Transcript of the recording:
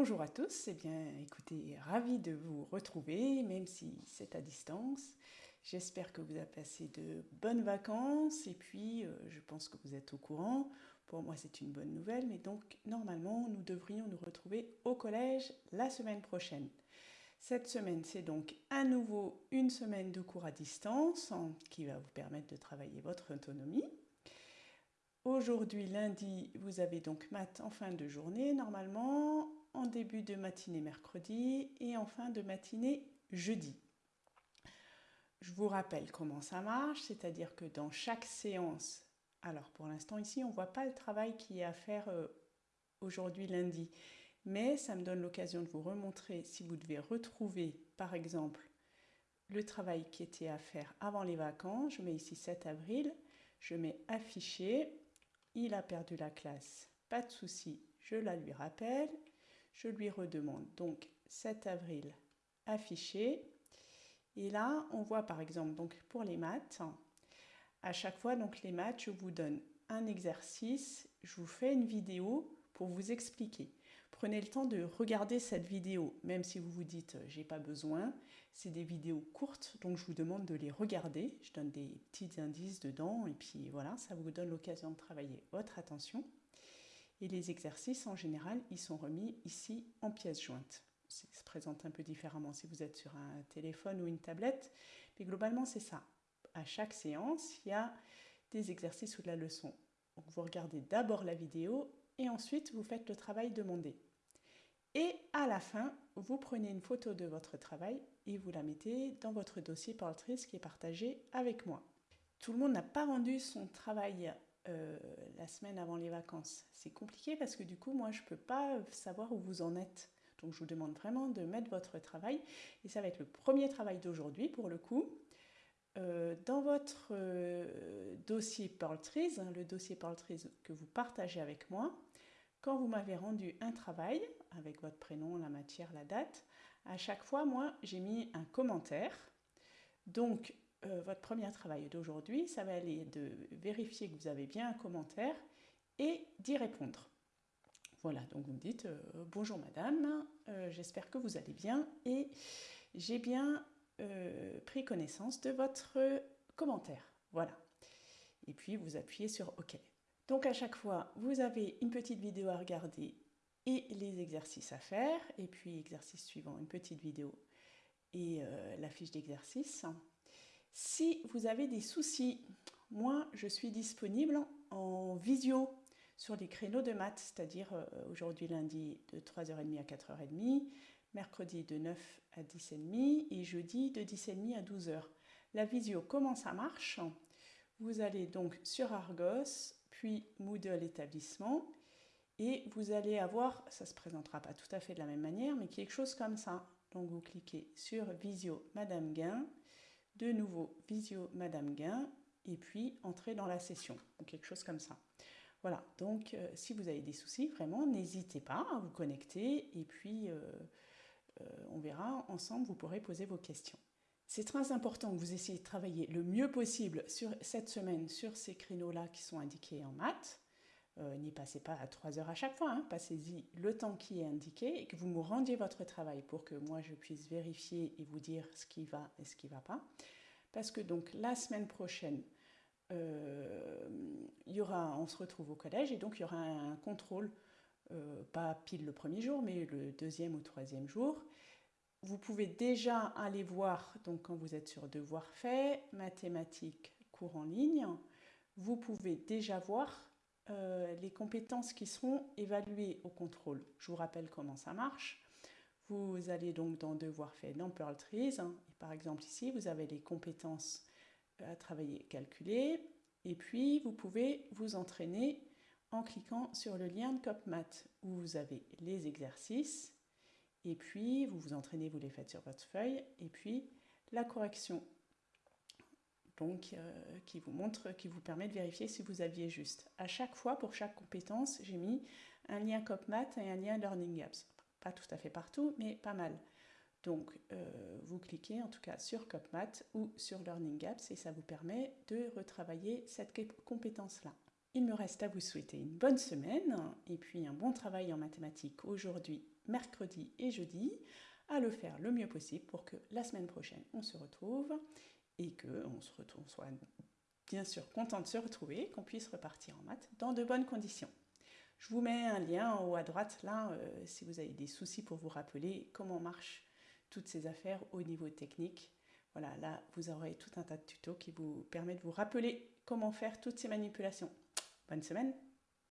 Bonjour à tous, eh bien écoutez, ravi de vous retrouver, même si c'est à distance. J'espère que vous avez passé de bonnes vacances et puis euh, je pense que vous êtes au courant. Pour moi c'est une bonne nouvelle, mais donc normalement nous devrions nous retrouver au collège la semaine prochaine. Cette semaine c'est donc à nouveau une semaine de cours à distance hein, qui va vous permettre de travailler votre autonomie. Aujourd'hui, lundi, vous avez donc maths en fin de journée, normalement, en début de matinée mercredi et en fin de matinée jeudi. Je vous rappelle comment ça marche, c'est-à-dire que dans chaque séance, alors pour l'instant ici, on ne voit pas le travail qui est à faire euh, aujourd'hui lundi, mais ça me donne l'occasion de vous remontrer si vous devez retrouver, par exemple, le travail qui était à faire avant les vacances. Je mets ici 7 avril, je mets affiché, il a perdu la classe, pas de souci, je la lui rappelle, je lui redemande donc 7 avril affiché. Et là, on voit par exemple donc pour les maths, à chaque fois donc les maths, je vous donne un exercice, je vous fais une vidéo pour vous expliquer. Prenez le temps de regarder cette vidéo, même si vous vous dites euh, j'ai pas besoin. C'est des vidéos courtes, donc je vous demande de les regarder. Je donne des petits indices dedans et puis voilà, ça vous donne l'occasion de travailler votre attention. Et les exercices en général, ils sont remis ici en pièces jointes. Ça se présente un peu différemment si vous êtes sur un téléphone ou une tablette, mais globalement c'est ça. À chaque séance, il y a des exercices ou de la leçon. Vous regardez d'abord la vidéo et ensuite vous faites le travail demandé. Et à la fin, vous prenez une photo de votre travail et vous la mettez dans votre dossier Portrait qui est partagé avec moi. Tout le monde n'a pas rendu son travail euh, la semaine avant les vacances. C'est compliqué parce que du coup, moi, je ne peux pas savoir où vous en êtes. Donc, je vous demande vraiment de mettre votre travail. Et ça va être le premier travail d'aujourd'hui pour le coup. Euh, dans votre euh, dossier Pearl hein, le dossier Pearl que vous partagez avec moi, quand vous m'avez rendu un travail, avec votre prénom, la matière, la date, à chaque fois, moi, j'ai mis un commentaire. Donc, euh, votre premier travail d'aujourd'hui, ça va aller de vérifier que vous avez bien un commentaire et d'y répondre. Voilà, donc vous me dites bonjour madame, j'espère que vous allez bien et j'ai bien euh, pris connaissance de votre commentaire. Voilà. Et puis vous appuyez sur OK. Donc à chaque fois, vous avez une petite vidéo à regarder et les exercices à faire. Et puis exercice suivant, une petite vidéo et euh, la fiche d'exercice. Si vous avez des soucis, moi je suis disponible en visio sur les créneaux de maths, c'est-à-dire euh, aujourd'hui lundi de 3h30 à 4h30, mercredi de 9 à 10h30 et jeudi de 10h30 à 12h. La visio, comment ça marche? Vous allez donc sur Argos, puis Moodle établissement, et vous allez avoir, ça ne se présentera pas tout à fait de la même manière, mais quelque chose comme ça. Donc vous cliquez sur Visio Madame Gain, de nouveau Visio Madame Gain, et puis entrer dans la session, ou quelque chose comme ça. Voilà, donc euh, si vous avez des soucis, vraiment, n'hésitez pas à vous connecter, et puis... Euh, euh, on verra ensemble, vous pourrez poser vos questions. C'est très important que vous essayiez de travailler le mieux possible sur cette semaine sur ces créneaux-là qui sont indiqués en maths. Euh, n'y passez pas à 3 heures à chaque fois, hein. passez-y le temps qui est indiqué et que vous me rendiez votre travail pour que moi je puisse vérifier et vous dire ce qui va et ce qui ne va pas. Parce que donc la semaine prochaine, euh, y aura, on se retrouve au collège et donc il y aura un contrôle euh, pas pile le premier jour, mais le deuxième ou troisième jour. Vous pouvez déjà aller voir, donc quand vous êtes sur devoir fait, mathématiques, cours en ligne, vous pouvez déjà voir euh, les compétences qui seront évaluées au contrôle. Je vous rappelle comment ça marche. Vous allez donc dans devoir fait dans Pearl Trees, hein, et par exemple ici, vous avez les compétences à travailler, calculer, et puis vous pouvez vous entraîner en cliquant sur le lien de CopMath où vous avez les exercices. Et puis vous vous entraînez, vous les faites sur votre feuille. Et puis la correction donc euh, qui vous montre, qui vous permet de vérifier si vous aviez juste. À chaque fois, pour chaque compétence, j'ai mis un lien CopMath et un lien Learning Apps. Pas tout à fait partout, mais pas mal. Donc, euh, vous cliquez en tout cas sur CopMath ou sur Learning Apps et ça vous permet de retravailler cette compétence-là. Il me reste à vous souhaiter une bonne semaine et puis un bon travail en mathématiques aujourd'hui, mercredi et jeudi, à le faire le mieux possible pour que la semaine prochaine on se retrouve et que on se soit bien sûr content de se retrouver, qu'on puisse repartir en maths dans de bonnes conditions. Je vous mets un lien en haut à droite là euh, si vous avez des soucis pour vous rappeler comment marchent toutes ces affaires au niveau technique. Voilà, là vous aurez tout un tas de tutos qui vous permettent de vous rappeler comment faire toutes ces manipulations. Bonne semaine